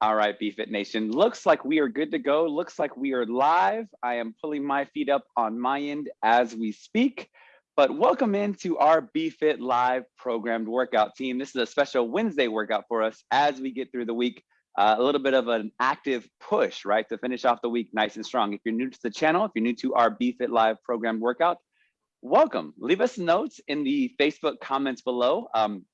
All right, BFit Nation. Looks like we are good to go. Looks like we are live. I am pulling my feet up on my end as we speak. But welcome into our BFit Live programmed workout team. This is a special Wednesday workout for us as we get through the week. Uh, a little bit of an active push, right, to finish off the week nice and strong. If you're new to the channel, if you're new to our BFit Live programmed workout, welcome. Leave us notes in the Facebook comments below. Um,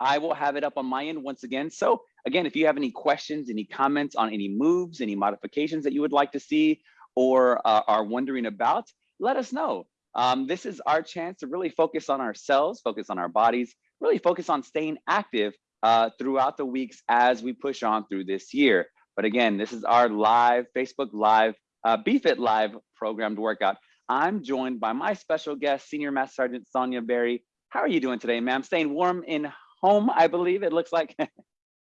I will have it up on my end once again. So again, if you have any questions, any comments on any moves, any modifications that you would like to see or uh, are wondering about, let us know. Um, this is our chance to really focus on ourselves, focus on our bodies, really focus on staying active uh, throughout the weeks as we push on through this year. But again, this is our live Facebook Live, uh, BFit Live programmed workout. I'm joined by my special guest, Senior Master Sergeant Sonia Berry. How are you doing today, ma'am? Staying warm in home, I believe it looks like.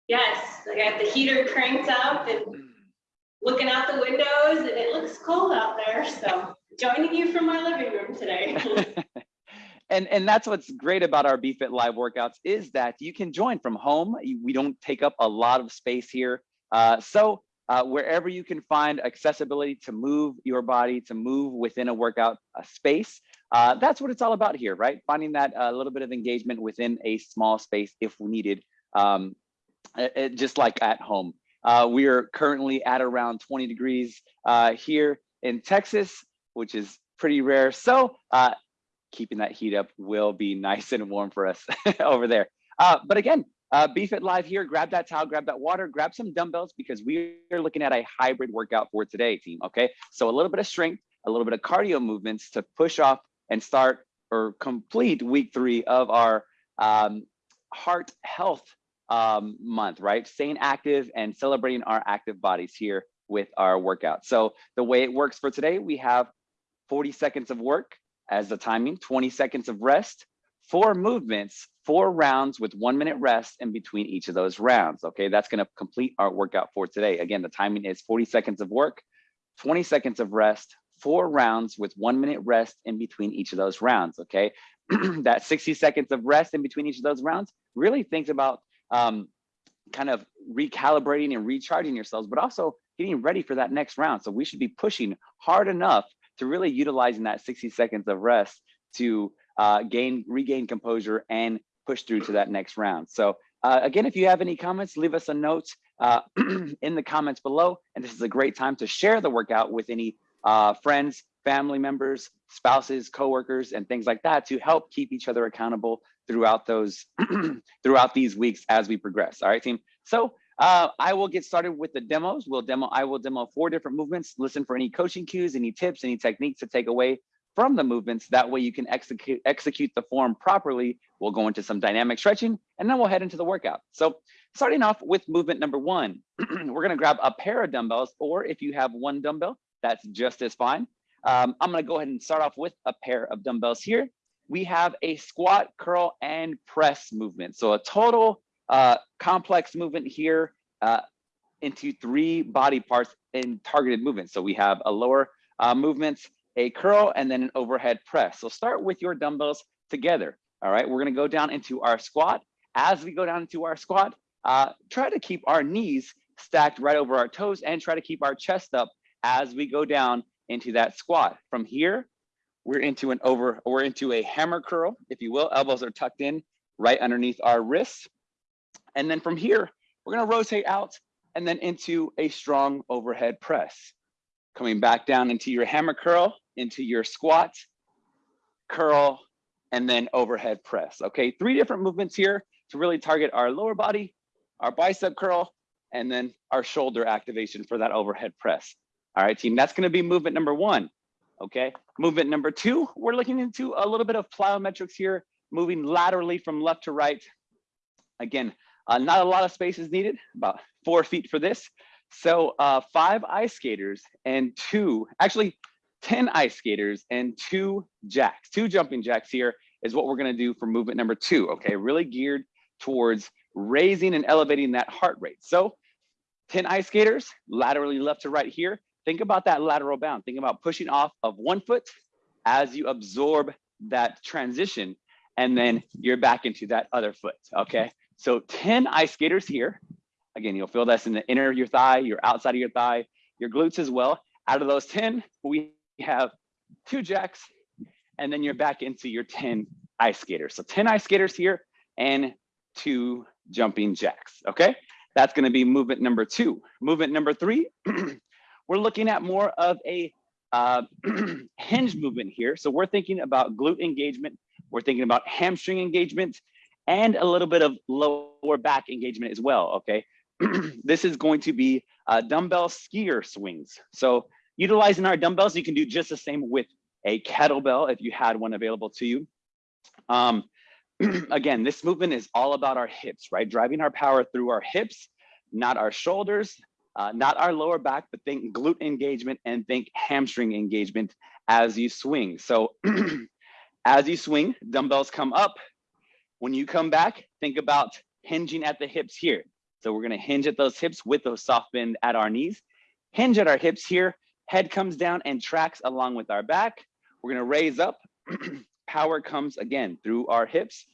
Yes, I got the heater cranked up and looking out the windows and it looks cold out there. So joining you from my living room today. and and that's what's great about our BFit live workouts is that you can join from home. We don't take up a lot of space here. Uh, so uh, wherever you can find accessibility to move your body, to move within a workout a space, uh, that's what it's all about here, right? Finding that a uh, little bit of engagement within a small space if we needed. Um, it, just like at home. Uh, we are currently at around 20 degrees uh, here in Texas, which is pretty rare. So uh, keeping that heat up will be nice and warm for us over there. Uh, but again, BFit Live here, grab that towel, grab that water, grab some dumbbells because we are looking at a hybrid workout for today, team, okay? So a little bit of strength, a little bit of cardio movements to push off and start or complete week three of our um, heart health um, month, right? Staying active and celebrating our active bodies here with our workout. So the way it works for today, we have 40 seconds of work as the timing, 20 seconds of rest, four movements, four rounds with one minute rest in between each of those rounds. Okay, that's gonna complete our workout for today. Again, the timing is 40 seconds of work, 20 seconds of rest, four rounds with one minute rest in between each of those rounds. Okay, that 60 seconds of rest in between each of those rounds really thinks about um, kind of recalibrating and recharging yourselves, but also getting ready for that next round. So we should be pushing hard enough to really utilizing that 60 seconds of rest to uh, gain, regain composure and push through to that next round. So uh, again, if you have any comments, leave us a note uh, in the comments below. And this is a great time to share the workout with any uh, friends, family members, spouses, coworkers, and things like that to help keep each other accountable throughout those throughout these weeks as we progress. All right, team. So uh, I will get started with the demos. We'll demo. I will demo four different movements. Listen for any coaching cues, any tips, any techniques to take away from the movements. That way you can execute execute the form properly. We'll go into some dynamic stretching, and then we'll head into the workout. So starting off with movement number one, we're gonna grab a pair of dumbbells, or if you have one dumbbell, that's just as fine. Um, I'm gonna go ahead and start off with a pair of dumbbells here we have a squat, curl, and press movement. So a total uh, complex movement here uh, into three body parts in targeted movements. So we have a lower uh, movements, a curl, and then an overhead press. So start with your dumbbells together. All right, we're gonna go down into our squat. As we go down into our squat, uh, try to keep our knees stacked right over our toes and try to keep our chest up as we go down into that squat. From here, we're into an over, we're into a hammer curl, if you will. Elbows are tucked in right underneath our wrists. And then from here, we're gonna rotate out and then into a strong overhead press. Coming back down into your hammer curl, into your squat, curl, and then overhead press. Okay, three different movements here to really target our lower body, our bicep curl, and then our shoulder activation for that overhead press. All right, team, that's gonna be movement number one. Okay, movement number two, we're looking into a little bit of plyometrics here, moving laterally from left to right. Again, uh, not a lot of space is needed, about four feet for this. So uh, five ice skaters and two, actually 10 ice skaters and two jacks, two jumping jacks here is what we're gonna do for movement number two, okay? Really geared towards raising and elevating that heart rate. So 10 ice skaters, laterally left to right here, think about that lateral bound. Think about pushing off of one foot as you absorb that transition, and then you're back into that other foot, okay? So 10 ice skaters here, Again, you'll feel this in the inner of your thigh, your outside of your thigh, your glutes as well. Out of those 10, we have two jacks, and then you're back into your 10 ice skaters. So 10 ice skaters here and two jumping jacks, okay? That's gonna be movement number two. Movement number three, we're looking at more of a uh, hinge movement here. So we're thinking about glute engagement, we're thinking about hamstring engagement, and a little bit of lower back engagement as well, okay? this is going to be uh, dumbbell skier swings. So utilizing our dumbbells, you can do just the same with a kettlebell if you had one available to you. Um, again, this movement is all about our hips, right? Driving our power through our hips, not our shoulders, uh, not our lower back, but think glute engagement and think hamstring engagement as you swing. So as you swing, dumbbells come up. When you come back, think about hinging at the hips here. So we're gonna hinge at those hips with those soft bend at our knees. Hinge at our hips here, head comes down and tracks along with our back. We're gonna raise up, power comes again through our hips.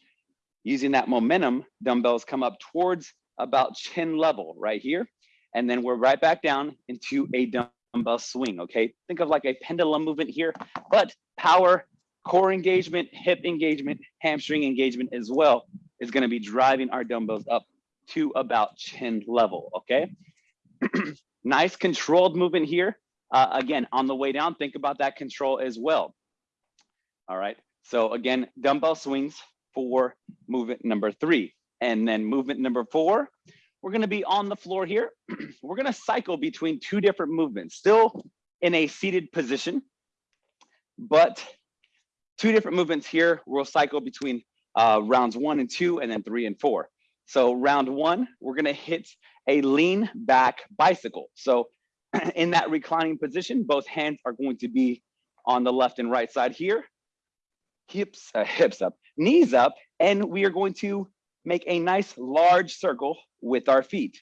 Using that momentum, dumbbells come up towards about chin level right here. And then we're right back down into a dumbbell swing, okay? Think of like a pendulum movement here, but power, core engagement, hip engagement, hamstring engagement as well is gonna be driving our dumbbells up to about chin level, okay? nice controlled movement here. Uh, again, on the way down, think about that control as well. All right, so again, dumbbell swings for movement number three. And then movement number four, we're gonna be on the floor here. we're gonna cycle between two different movements, still in a seated position, but two different movements here. We'll cycle between uh, rounds one and two, and then three and four. So round one, we're gonna hit a lean back bicycle. So in that reclining position, both hands are going to be on the left and right side here. Hips, uh, hips up, knees up, and we are going to make a nice large circle with our feet.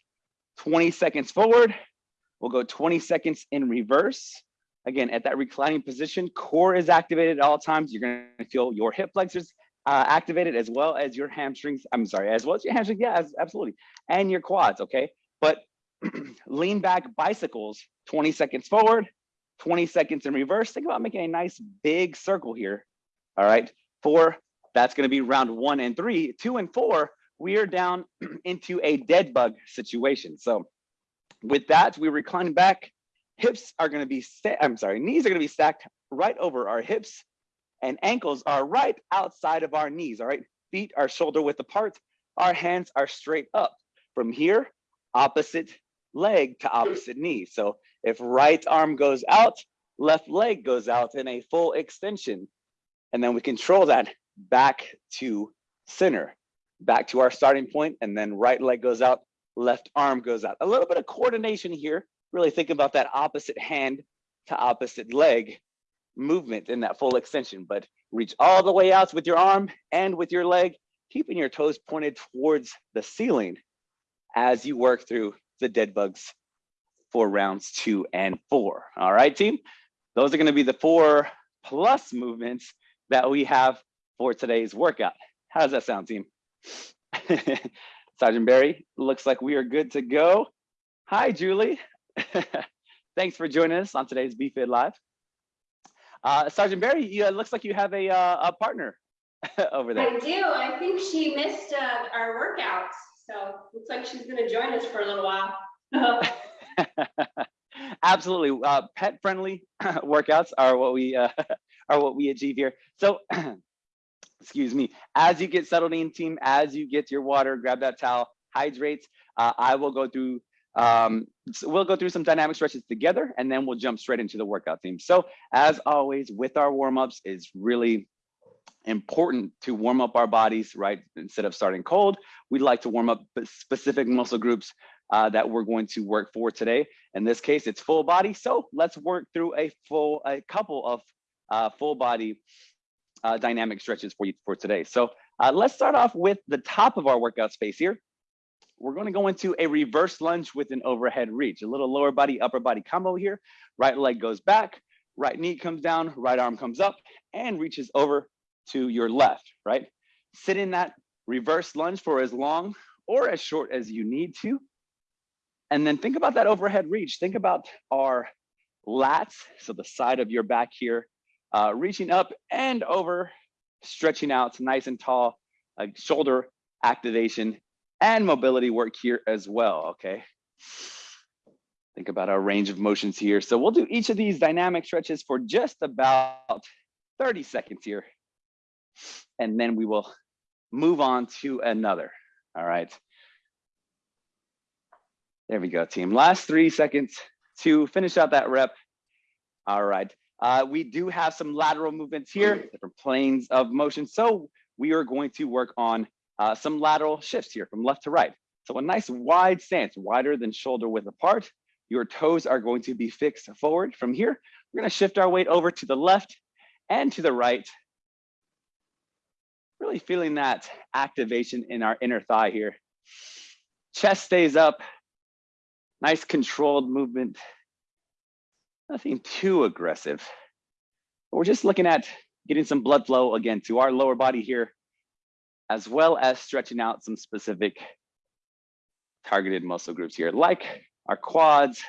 20 seconds forward, we'll go 20 seconds in reverse. Again, at that reclining position, core is activated at all times. You're gonna feel your hip flexors uh, activated as well as your hamstrings. I'm sorry, as well as your hamstrings, yeah, absolutely. And your quads, okay? But lean back bicycles, 20 seconds forward, 20 seconds in reverse. Think about making a nice big circle here. All right, four, that's gonna be round one and three. Two and four, we are down into a dead bug situation. So with that, we recline back. Hips are gonna be, I'm sorry, knees are gonna be stacked right over our hips and ankles are right outside of our knees, all right? Feet are shoulder width apart. Our hands are straight up. From here, opposite leg to opposite knee. So if right arm goes out, left leg goes out in a full extension. And then we control that back to center, back to our starting point, and then right leg goes out, left arm goes out. A little bit of coordination here. Really think about that opposite hand to opposite leg movement in that full extension, but reach all the way out with your arm and with your leg, keeping your toes pointed towards the ceiling as you work through the dead bugs for rounds two and four. All right, team? Those are gonna be the four plus movements that we have for today's workout. How does that sound, team? Sergeant Barry, looks like we are good to go. Hi, Julie. Thanks for joining us on today's BFit Live. Uh, Sergeant Barry, you, it looks like you have a, uh, a partner over there. I do. I think she missed uh, our workouts. So looks like she's going to join us for a little while. Absolutely. Uh, pet friendly workouts are what we uh, are what we achieve here. So excuse me, as you get settled in team, as you get your water, grab that towel, hydrate. Uh, I will go through um, so we'll go through some dynamic stretches together and then we'll jump straight into the workout theme. So as always with our warm-ups is really important to warm up our bodies, right? Instead of starting cold, we'd like to warm up specific muscle groups uh, that we're going to work for today. In this case, it's full body. So let's work through a full, a couple of uh, full body uh, dynamic stretches for you for today. So uh, let's start off with the top of our workout space here we're going to go into a reverse lunge with an overhead reach, a little lower body, upper body combo here. Right leg goes back, right knee comes down, right arm comes up and reaches over to your left, right? Sit in that reverse lunge for as long or as short as you need to. And then think about that overhead reach. Think about our lats, so the side of your back here, uh, reaching up and over, stretching out nice and tall, shoulder activation and mobility work here as well, okay? Think about our range of motions here. So we'll do each of these dynamic stretches for just about 30 seconds here. And then we will move on to another, all right? There we go, team. Last three seconds to finish out that rep. All right. Uh, we do have some lateral movements here, different planes of motion. So we are going to work on uh, some lateral shifts here from left to right. So a nice wide stance, wider than shoulder width apart. Your toes are going to be fixed forward. From here, we're going to shift our weight over to the left and to the right. Really feeling that activation in our inner thigh here. Chest stays up, Nice controlled movement. Nothing too aggressive. But we're just looking at getting some blood flow again to our lower body here, as well as stretching out some specific targeted muscle groups here, like our quads,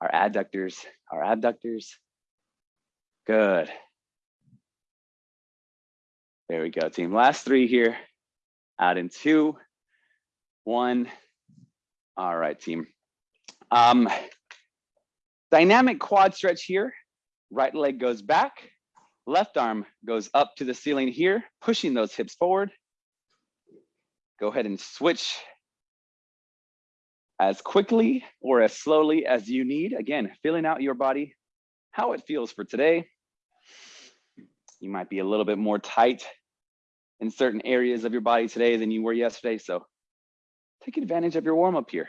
our adductors, our abductors. Good. There we go, team. Last three here. Out in two, one. All right, team. Um, dynamic quad stretch here. Right leg goes back. Left arm goes up to the ceiling here, pushing those hips forward. Go ahead and switch as quickly or as slowly as you need. Again, feeling out your body, how it feels for today. You might be a little bit more tight in certain areas of your body today than you were yesterday. So take advantage of your warm up here.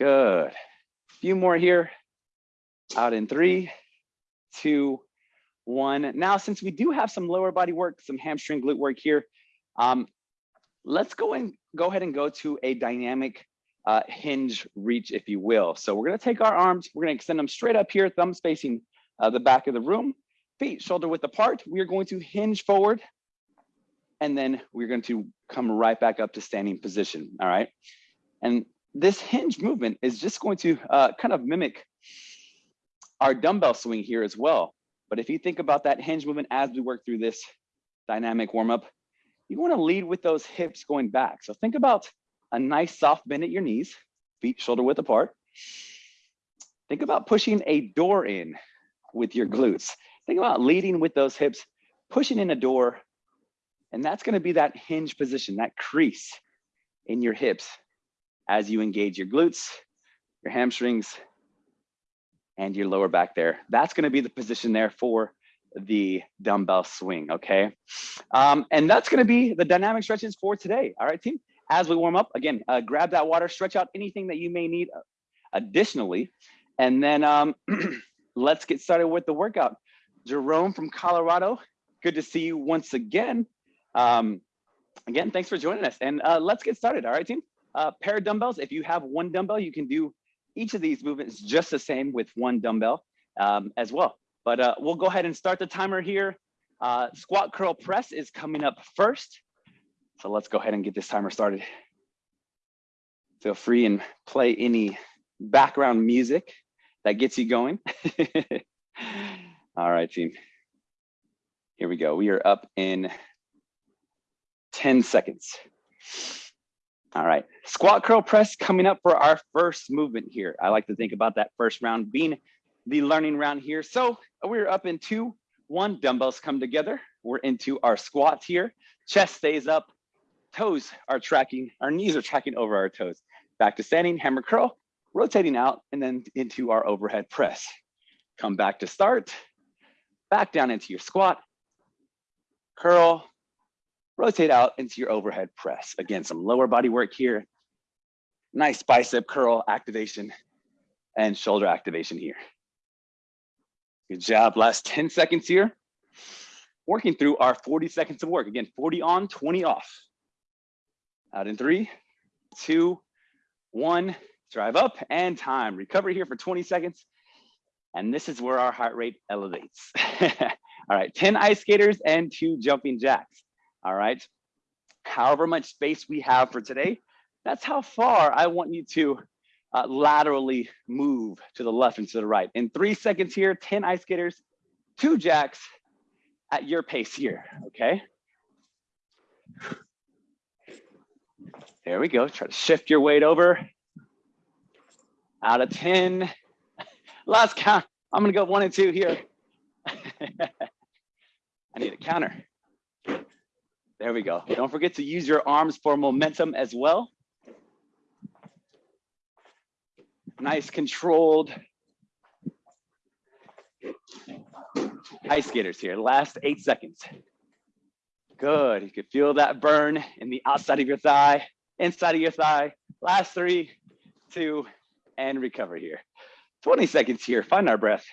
Good. A Few more here. Out in three, two, one. Now, since we do have some lower body work, some hamstring glute work here, um, let's go and go ahead and go to a dynamic uh, hinge reach, if you will. So we're gonna take our arms, we're gonna extend them straight up here, thumbs facing uh, the back of the room, feet shoulder width apart. We are going to hinge forward, and then we're going to come right back up to standing position, all right? And this hinge movement is just going to uh, kind of mimic our dumbbell swing here as well. But if you think about that hinge movement as we work through this dynamic warm up, you want to lead with those hips going back. So think about a nice soft bend at your knees, feet shoulder width apart. Think about pushing a door in with your glutes. Think about leading with those hips, pushing in a door, and that's going to be that hinge position, that crease in your hips as you engage your glutes, your hamstrings, and your lower back there. That's gonna be the position there for the dumbbell swing, okay? Um, and that's gonna be the dynamic stretches for today, all right, team? As we warm up, again, uh, grab that water, stretch out anything that you may need uh, additionally, and then um, let's get started with the workout. Jerome from Colorado, good to see you once again. Um, again, thanks for joining us, and uh, let's get started, all right, team? Uh, pair of dumbbells. If you have one dumbbell, you can do each of these movements just the same with one dumbbell um, as well. But uh, we'll go ahead and start the timer here. Uh, squat curl press is coming up first. So let's go ahead and get this timer started. Feel free and play any background music that gets you going. All right, team. Here we go. We are up in 10 seconds. All right, squat curl press coming up for our first movement here. I like to think about that first round being the learning round here. So uh, we're up in two, one, dumbbells come together. We're into our squats here. Chest stays up, toes are tracking, our knees are tracking over our toes. Back to standing, hammer curl, rotating out, and then into our overhead press. Come back to start, back down into your squat, curl, rotate out into your overhead press. Again, some lower body work here. Nice bicep curl activation and shoulder activation here. Good job, last 10 seconds here. Working through our 40 seconds of work. Again, 40 on, 20 off. Out in three, two, one, drive up and time. Recover here for 20 seconds. And this is where our heart rate elevates. All right, 10 ice skaters and two jumping jacks. All right. however much space we have for today, that's how far I want you to uh, laterally move to the left and to the right. In three seconds here, 10 ice skaters, two jacks at your pace here, okay? There we go, try to shift your weight over. Out of 10, last count, I'm gonna go one and two here. I need a counter. There we go. Don't forget to use your arms for momentum as well. Nice controlled ice skaters here. Last eight seconds. Good. You can feel that burn in the outside of your thigh, inside of your thigh. Last three, two, and recover here. 20 seconds here. Find our breath.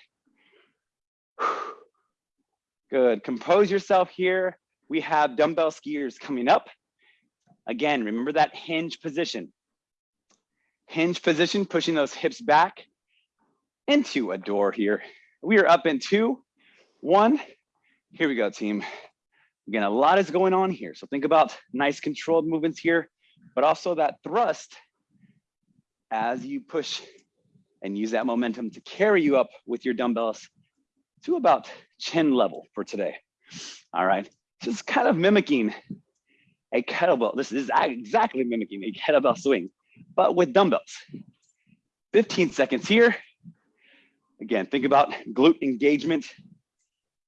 Good. Compose yourself here. We have dumbbell skiers coming up. Again, remember that hinge position. Hinge position, pushing those hips back into a door here. We are up in two, one. Here we go, team. Again, a lot is going on here. So think about nice controlled movements here, but also that thrust as you push and use that momentum to carry you up with your dumbbells to about chin level for today. All right, just kind of mimicking a kettlebell. This is exactly mimicking a kettlebell swing, but with dumbbells. 15 seconds here. Again, think about glute engagement,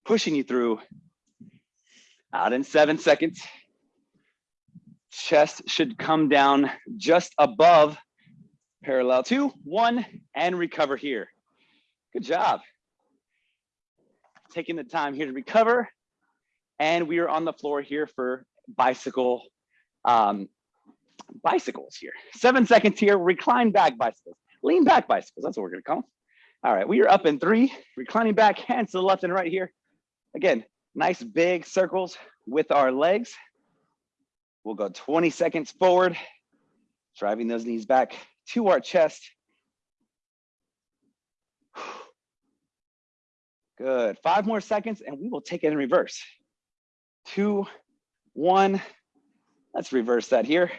pushing you through. Out in seven seconds. Chest should come down just above parallel two, one, and recover here. Good job taking the time here to recover. And we are on the floor here for bicycle, um, bicycles here. Seven seconds here, recline back bicycles, lean back bicycles, that's what we're gonna call them. All right, we are up in three, reclining back, hands to the left and right here. Again, nice big circles with our legs. We'll go 20 seconds forward, driving those knees back to our chest. Good. Five more seconds and we will take it in reverse. Two, one. Let's reverse that here.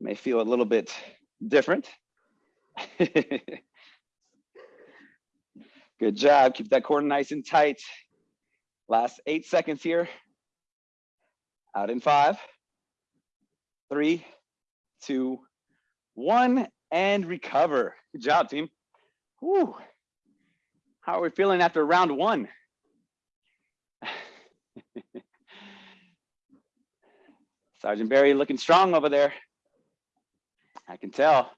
May feel a little bit different. Good job. Keep that core nice and tight. Last eight seconds here. Out in five, three, two, one, and recover. Good job, team. Whew. How are we feeling after round one? Sergeant Barry looking strong over there. I can tell.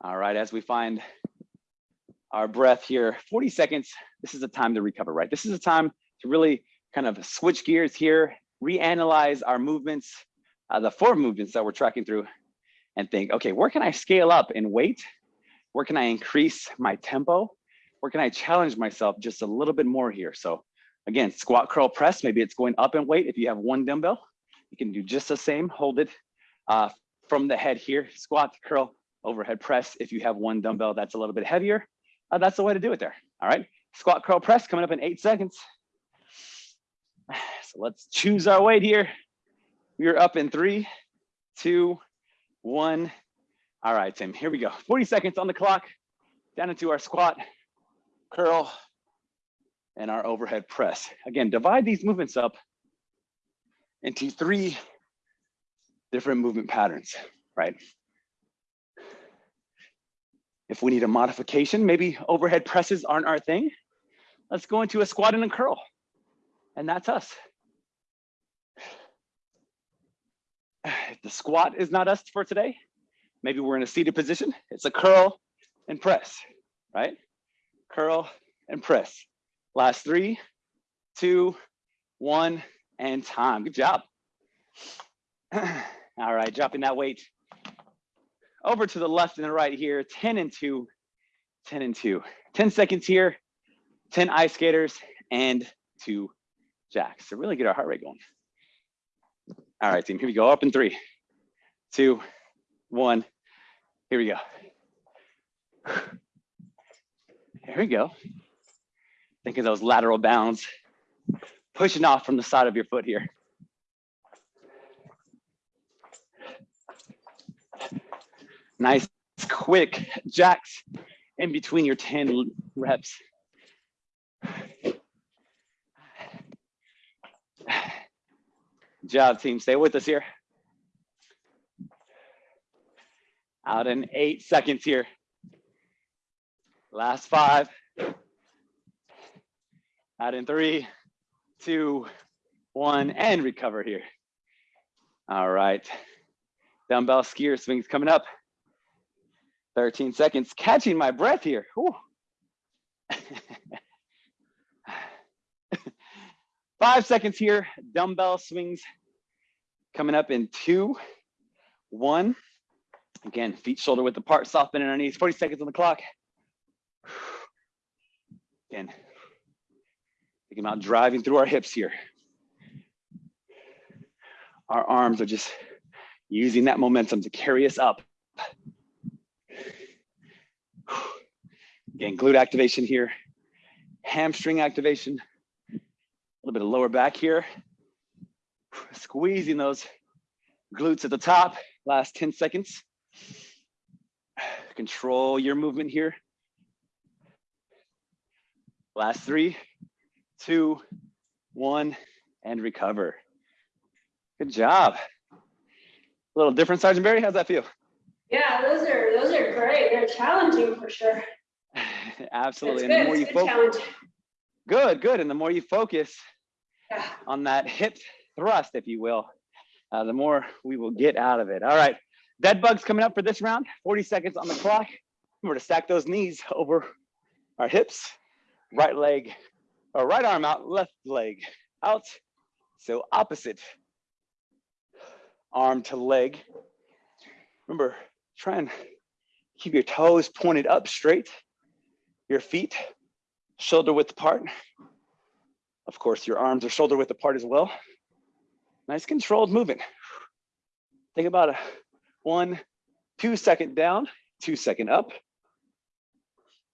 All right, as we find our breath here, 40 seconds, this is a time to recover, right? This is a time to really kind of switch gears here, reanalyze our movements, uh, the four movements that we're tracking through and think, okay, where can I scale up in weight where can I increase my tempo? Where can I challenge myself just a little bit more here? So again, squat, curl, press, maybe it's going up in weight. If you have one dumbbell, you can do just the same, hold it uh, from the head here, squat, curl, overhead press. If you have one dumbbell that's a little bit heavier, uh, that's the way to do it there. All right, squat, curl, press coming up in eight seconds. So let's choose our weight here. We are up in three, two, one, all right, Tim, here we go. 40 seconds on the clock, down into our squat, curl, and our overhead press. Again, divide these movements up into three different movement patterns, right? If we need a modification, maybe overhead presses aren't our thing. Let's go into a squat and a curl. And that's us. If the squat is not us for today, Maybe we're in a seated position. It's a curl and press, right? Curl and press. Last three, two, one, and time. Good job. All right, dropping that weight over to the left and the right here, 10 and two, 10 and two. 10 seconds here, 10 ice skaters and two jacks to really get our heart rate going. All right, team, here we go. Up in three, two, one. Here we go. Here we go. Think of those lateral bounds. pushing off from the side of your foot here. Nice, quick jacks in between your 10 reps. Job, team. Stay with us here. Out in eight seconds here. Last five. Out in three, two, one, and recover here. All right. Dumbbell skier swings coming up. 13 seconds, catching my breath here. Five seconds here, dumbbell swings coming up in two, one. Again, feet shoulder width apart, soft bend in our knees, 40 seconds on the clock. Again, thinking about driving through our hips here. Our arms are just using that momentum to carry us up. Again, glute activation here, hamstring activation, a little bit of lower back here. Squeezing those glutes at the top, last 10 seconds. Control your movement here. Last three, two, one, and recover. Good job. A little different, Sergeant Barry. How's that feel? Yeah, those are those are great. They're challenging for sure. Absolutely. It's and the more you It's good focus, challenge. good, good. And the more you focus Yeah. on that hip thrust, if you will, uh, the more we will get out of it. All right. Dead bugs coming up for this round. 40 seconds on the clock. We're to stack those knees over our hips, right leg, or right arm out, left leg out. So opposite arm to leg. Remember, try and keep your toes pointed up straight, your feet shoulder width apart. Of course, your arms are shoulder width apart as well. Nice controlled movement. Think about a one, two second down, two second up.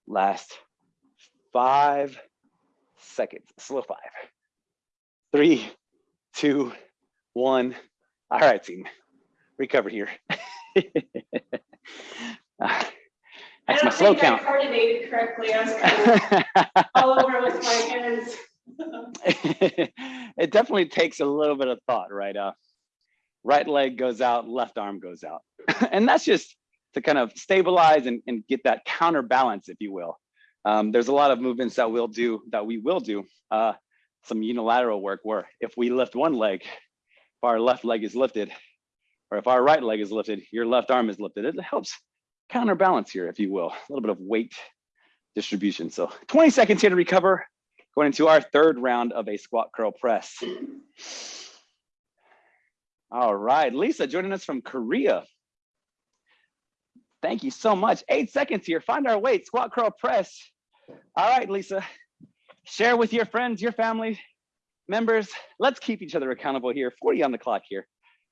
Last five seconds, slow five. Three, two, one. All right, team, recover here. I That's my slow think I count. coordinated correctly. I was kind of all over with my hands. it definitely takes a little bit of thought, right? Uh, right leg goes out, left arm goes out. and that's just to kind of stabilize and, and get that counterbalance, if you will. Um, there's a lot of movements that we'll do, that we will do, uh, some unilateral work where if we lift one leg, if our left leg is lifted, or if our right leg is lifted, your left arm is lifted. It helps counterbalance here, if you will, a little bit of weight distribution. So 20 seconds here to recover going into our third round of a squat curl press. All right, Lisa joining us from Korea. Thank you so much. Eight seconds here, find our weight, squat curl press. All right, Lisa, share with your friends, your family members. Let's keep each other accountable here. 40 on the clock here,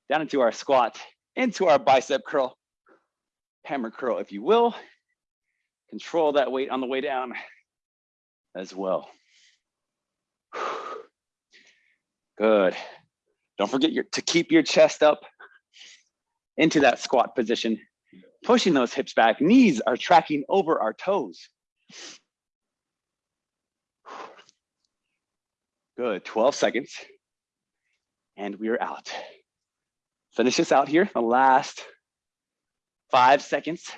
down into our squat, into our bicep curl, hammer curl, if you will. Control that weight on the way down as well. Good. Don't forget your, to keep your chest up into that squat position, pushing those hips back. Knees are tracking over our toes. Good, 12 seconds. And we are out. Finish this out here, the last five seconds.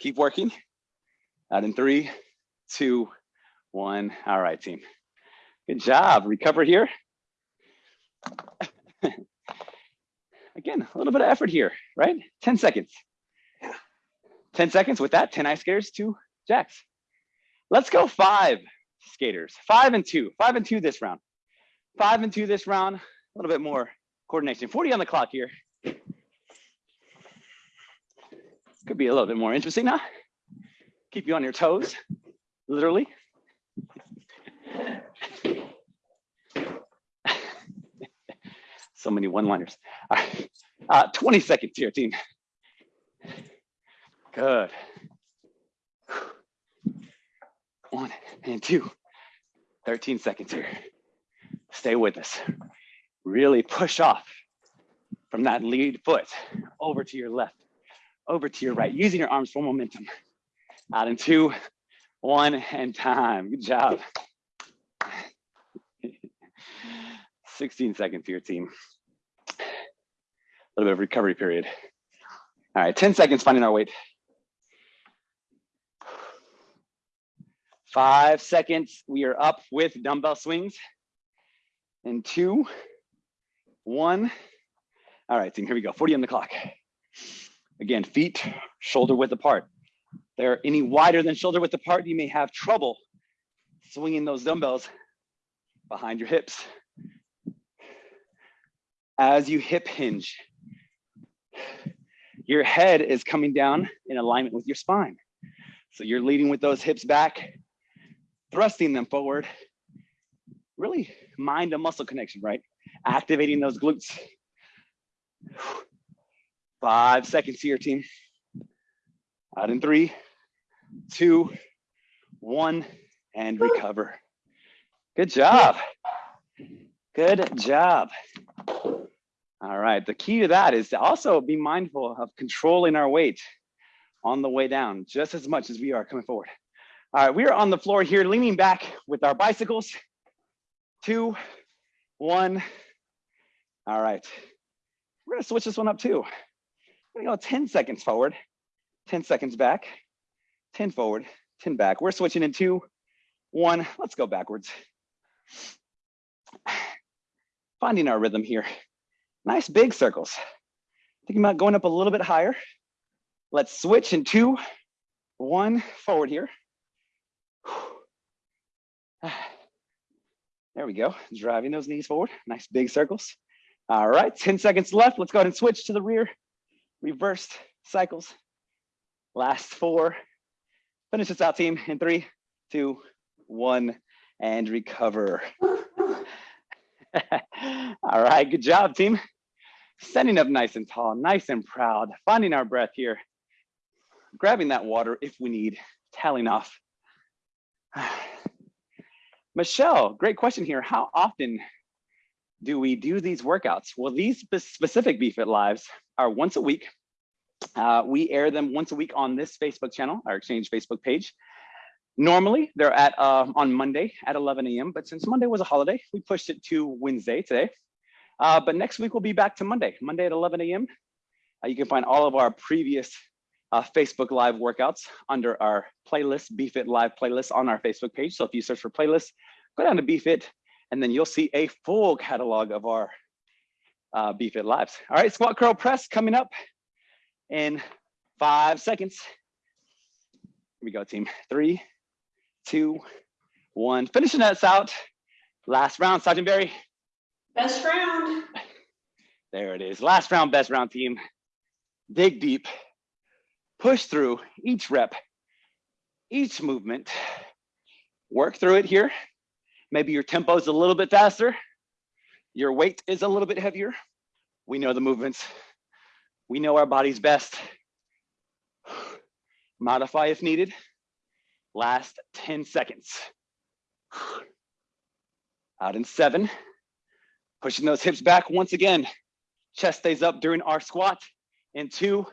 Keep working. Out in three, two, one. All right, team. Good job. Recover here. Again, a little bit of effort here, right? 10 seconds. 10 seconds with that, 10 ice skaters, two jacks. Let's go five skaters, five and two, five and two this round. Five and two this round, a little bit more coordination. 40 on the clock here. Could be a little bit more interesting, huh? Keep you on your toes, literally. so many one-liners. Right, uh, 20 seconds here, team. Good. One and two. 13 seconds here. Stay with us. Really push off from that lead foot over to your left, over to your right, using your arms for momentum. Out in two, one, and time. Good job. 16 seconds here, team. A little bit of recovery period. All right, 10 seconds finding our weight. Five seconds, we are up with dumbbell swings. And two, one. All right, team, here we go, 40 on the clock. Again, feet shoulder width apart. They're any wider than shoulder width apart, you may have trouble swinging those dumbbells behind your hips. As you hip hinge, your head is coming down in alignment with your spine. So you're leading with those hips back, thrusting them forward. Really mind to muscle connection, right? Activating those glutes. Five seconds here, team. Out in three, two, one, and recover. Good job. Good job. All right, the key to that is to also be mindful of controlling our weight on the way down, just as much as we are coming forward. All right, we are on the floor here, leaning back with our bicycles. Two, one. All right, we're gonna switch this one up too. We're gonna go 10 seconds forward, 10 seconds back, 10 forward, 10 back. We're switching in two, one. Let's go backwards. Finding our rhythm here. Nice big circles. Thinking about going up a little bit higher. Let's switch in two, one, forward here. There we go, driving those knees forward. Nice big circles. All right, 10 seconds left. Let's go ahead and switch to the rear. Reversed cycles. Last four. Finish this out, team, in three, two, one, and recover. All right, good job, team. Standing up nice and tall, nice and proud, finding our breath here, grabbing that water if we need, tailing off. Michelle, great question here. How often do we do these workouts? Well, these specific BFit Lives are once a week. Uh, we air them once a week on this Facebook channel, our Exchange Facebook page. Normally, they're at uh, on Monday at 11 a.m., but since Monday was a holiday, we pushed it to Wednesday today. Uh, but next week we'll be back to Monday, Monday at 11 a.m. Uh, you can find all of our previous uh, Facebook Live workouts under our playlist, BFit Live playlist on our Facebook page. So if you search for playlists, go down to BFit, and then you'll see a full catalog of our uh, BFit Lives. All right, squat curl press coming up in five seconds. Here we go, team. Three, two, one. Finishing us out. Last round, Sergeant Barry. Best round. There it is. Last round, best round team. Dig deep, push through each rep, each movement. Work through it here. Maybe your tempo is a little bit faster. Your weight is a little bit heavier. We know the movements. We know our body's best. Modify if needed. Last 10 seconds. Out in seven, Pushing those hips back once again. Chest stays up during our squat. In two,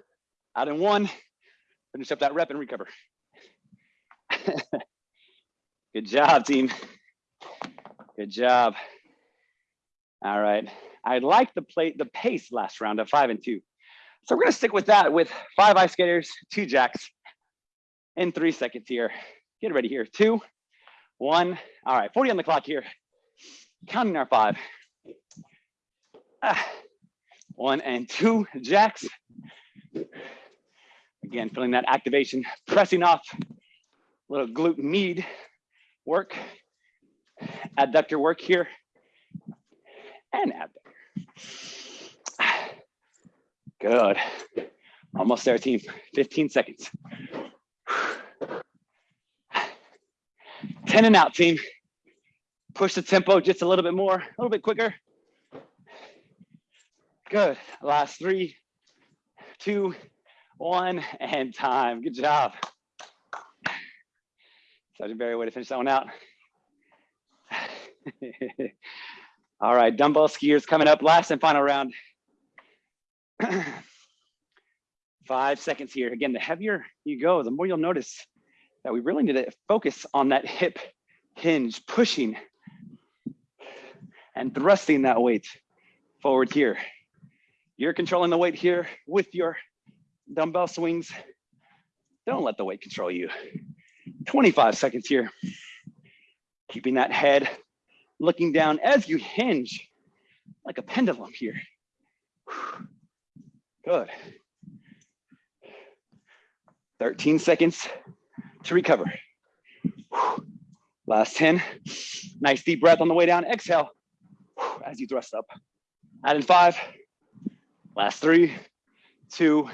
out in one. Finish up that rep and recover. Good job, team. Good job. All right. I like the plate, the pace last round of five and two. So we're gonna stick with that with five ice skaters, two jacks, in three seconds here. Get ready here. Two, one. All right, 40 on the clock here. Counting our five. Ah, one and two jacks. Again, feeling that activation, pressing off, a little glute med work, adductor work here, and abductor. Good. Almost there, team. 15 seconds. 10 and out, team. Push the tempo just a little bit more, a little bit quicker. Good. Last three, two, one, and time. Good job. Sergeant Barry, way to finish that one out. All right, dumbbell skiers coming up, last and final round. Five seconds here. Again, the heavier you go, the more you'll notice that we really need to focus on that hip hinge, pushing and thrusting that weight forward here. You're controlling the weight here with your dumbbell swings. Don't let the weight control you. 25 seconds here. Keeping that head looking down as you hinge like a pendulum here. Good. 13 seconds to recover. Last 10. Nice deep breath on the way down. Exhale as you thrust up. Add in five. Last three, two,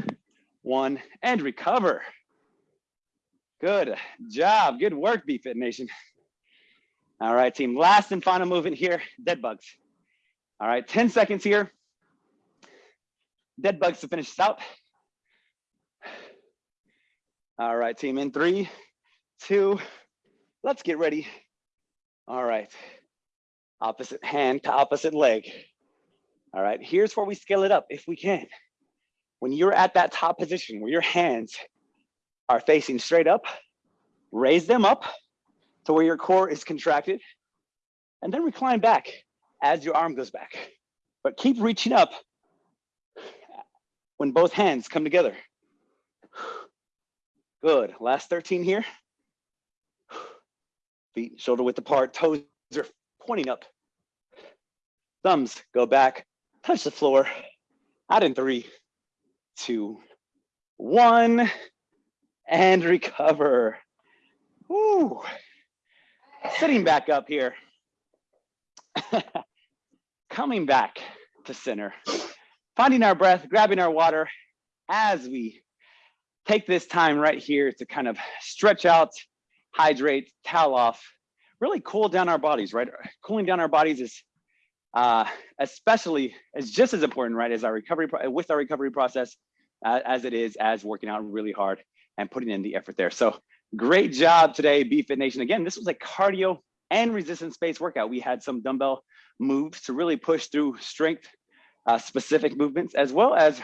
one, and recover. Good job. Good work, BFit Nation. All right, team. Last and final movement here, dead bugs. All right, 10 seconds here. Dead bugs to finish this out. All right, team, in three, two, let's get ready. All right, opposite hand to opposite leg. All right, here's where we scale it up if we can. When you're at that top position where your hands are facing straight up, raise them up to where your core is contracted, and then recline back as your arm goes back. But keep reaching up when both hands come together. Good, last 13 here. Feet shoulder width apart, toes are pointing up. Thumbs go back, touch the floor. Out in three, two, one, and recover. Woo. Sitting back up here. Coming back to center. Finding our breath, grabbing our water as we take this time right here to kind of stretch out, hydrate, towel off, really cool down our bodies, right? Cooling down our bodies is uh, especially is just as important, right, as our recovery with our recovery process as it is as working out really hard and putting in the effort there. So great job today, BFit Nation. Again, this was a cardio and resistance based workout. We had some dumbbell moves to really push through strength uh, specific movements as well as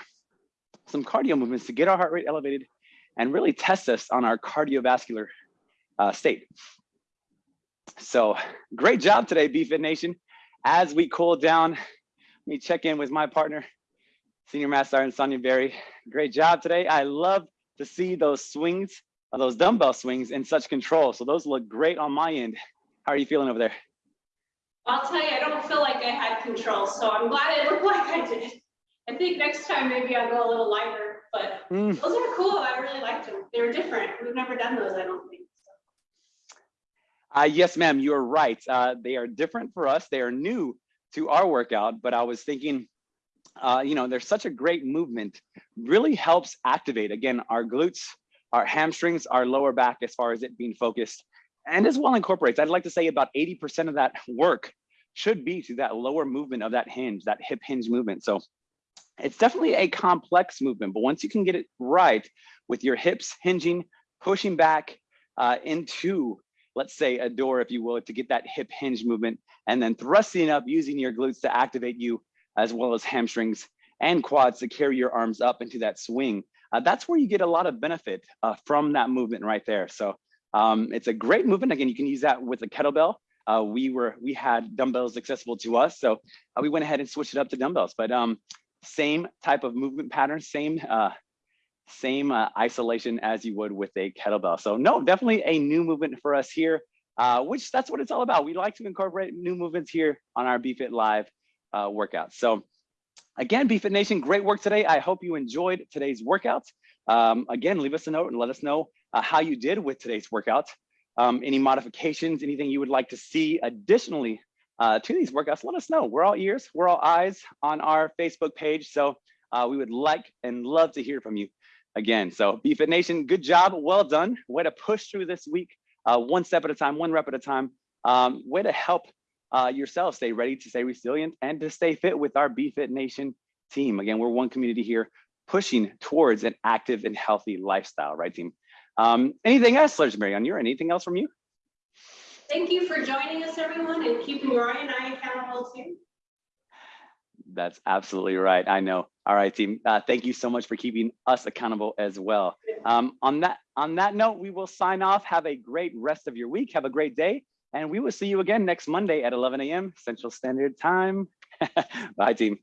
some cardio movements to get our heart rate elevated and really test us on our cardiovascular uh, state. So great job today, BFit Nation. As we cool down, let me check in with my partner, Senior Master Sergeant Sonia Berry. Great job today. I love to see those swings, uh, those dumbbell swings in such control. So those look great on my end. How are you feeling over there? I'll tell you, I don't feel like I had control, so I'm glad it looked like I did. I think next time maybe I'll go a little lighter, but Mm. those are cool. I really liked them. They were different. We've never done those, I don't think. Uh, yes, ma'am, you're right. Uh, they are different for us. They are new to our workout, but I was thinking, uh, you know, there's such a great movement, really helps activate, again, our glutes, our hamstrings, our lower back as far as it being focused, and as well incorporates, I'd like to say about 80% of that work should be to that lower movement of that hinge, that hip hinge movement. So it's definitely a complex movement, but once you can get it right with your hips hinging, pushing back uh, into let's say a door, if you will, to get that hip hinge movement and then thrusting up using your glutes to activate you as well as hamstrings and quads to carry your arms up into that swing. Uh, that's where you get a lot of benefit uh, from that movement right there. So um, it's a great movement. Again, you can use that with a kettlebell. Uh, we were we had dumbbells accessible to us, so uh, we went ahead and switched it up to dumbbells. But um, same type of movement pattern, same uh, same uh, isolation as you would with a kettlebell. So no, definitely a new movement for us here, which that's what it's all about. We like to incorporate new movements here on our BFit Live uh, workouts. So again, BFit Nation, great work today. I hope you enjoyed today's workouts. Um, again, leave us a note and let us know uh, how you did with today's workout. Um, any modifications, anything you would like to see additionally uh, to these workouts, let us know. We're all ears, we're all eyes on our Facebook page. So uh, we would like and love to hear from you again. So BFit Nation, good job, well done. Way to push through this week, uh, one step at a time, one rep at a time. Um, way to help uh, yourself stay ready to stay resilient and to stay fit with our BFit Nation team. Again, we're one community here pushing towards an active and healthy lifestyle, right team? Um, anything else, Legendary, on your anything else from you? thank you for joining us, everyone, and keeping Ryan and I accountable too. That's absolutely right. I know. All right, team. Uh, thank you so much for keeping us accountable as well. Um, on that on that note, we will sign off. Have a great rest of your week. Have a great day, and we will see you again next Monday at 11 a.m. Central Standard Time. Bye, team.